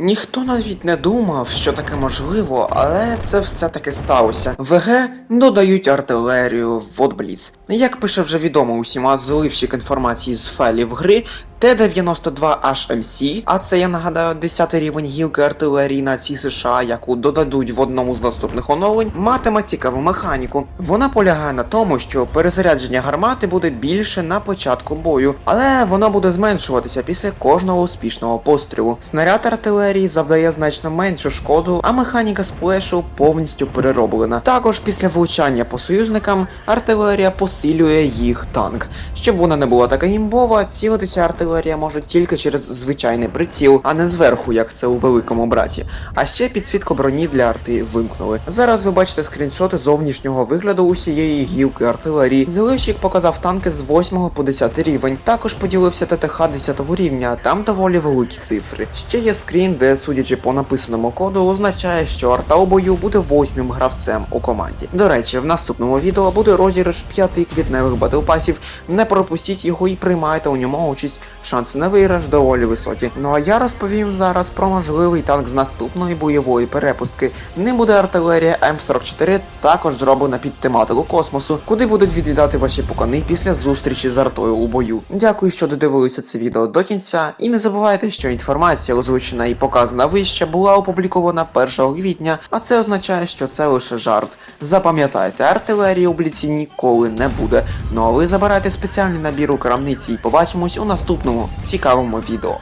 Ніхто навіть не думав, що таке можливо, але це все таки сталося. ВГ додають артилерію в Водбліц. Як пише вже відомо усіма зливщик інформації з файлів гри, Т-92HMC, а це я нагадаю 10 рівень гілки артилерії нації США, яку додадуть в одному з наступних оновлень, матиме цікаву механіку. Вона полягає на тому, що перезарядження гармати буде більше на початку бою, але воно буде зменшуватися після кожного успішного пострілу. Снаряд артилерії завдає значно меншу шкоду, а механіка сплешу повністю перероблена. Також після влучання по союзникам артилерія посилює їх танк. Щоб вона не була така імбова, цілитися артилерія може тільки через звичайний приціл, а не зверху, як це у великому браті. А ще підсвітку броні для арти вимкнули. Зараз ви бачите скріншоти зовнішнього вигляду усієї гілки артилерії. Заливщик показав танки з 8 по 10 рівень. Також поділився ТТХ 10 рівня, там доволі великі цифри. Ще є скрін, де, судячи по написаному коду, означає, що арта у бою буде восьмим гравцем у команді. До речі, в наступному відео буде розіграш 5 квітневих батлпасів. Не пропустіть його і приймайте у ньому участь. Шанси на виграш доволі високі. Ну а я розповім зараз про можливий танк з наступної бойової перепустки. Ним буде артилерія М44, також зроблена під тематику космосу, куди будуть відлітати ваші пукани після зустрічі з артою у бою. Дякую, що додивилися це відео до кінця, і не забувайте, що інформація, озвучена і показана вище, була опублікована 1 квітня, а це означає, що це лише жарт. Запам'ятайте, артилерії у бліці ніколи не буде. Ну а ви забирайте спеціальний набір у крамниці і побачимось у наступному цікавому відео.